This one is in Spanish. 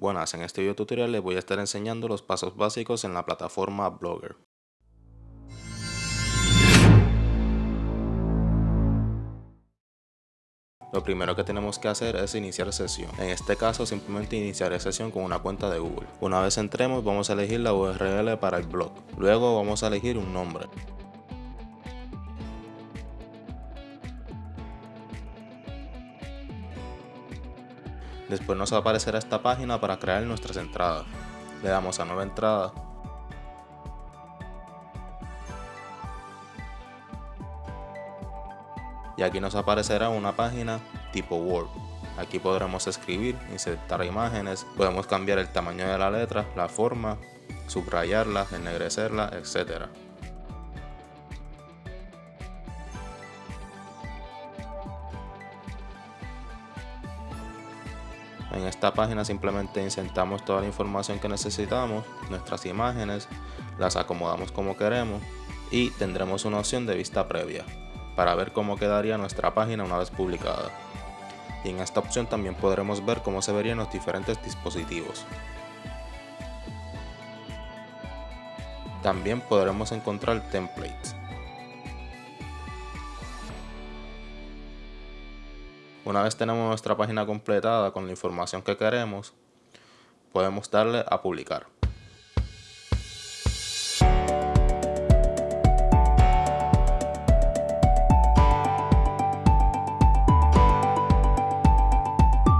Buenas, en este video tutorial les voy a estar enseñando los pasos básicos en la plataforma Blogger. Lo primero que tenemos que hacer es iniciar sesión. En este caso simplemente iniciaré sesión con una cuenta de Google. Una vez entremos vamos a elegir la URL para el blog. Luego vamos a elegir un nombre. Después nos aparecerá esta página para crear nuestras entradas. Le damos a nueva entrada. Y aquí nos aparecerá una página tipo Word. Aquí podremos escribir, insertar imágenes, podemos cambiar el tamaño de la letra, la forma, subrayarla, ennegrecerla, etc. En esta página simplemente insertamos toda la información que necesitamos, nuestras imágenes, las acomodamos como queremos y tendremos una opción de vista previa para ver cómo quedaría nuestra página una vez publicada. Y en esta opción también podremos ver cómo se verían los diferentes dispositivos. También podremos encontrar templates Una vez tenemos nuestra página completada con la información que queremos, podemos darle a publicar.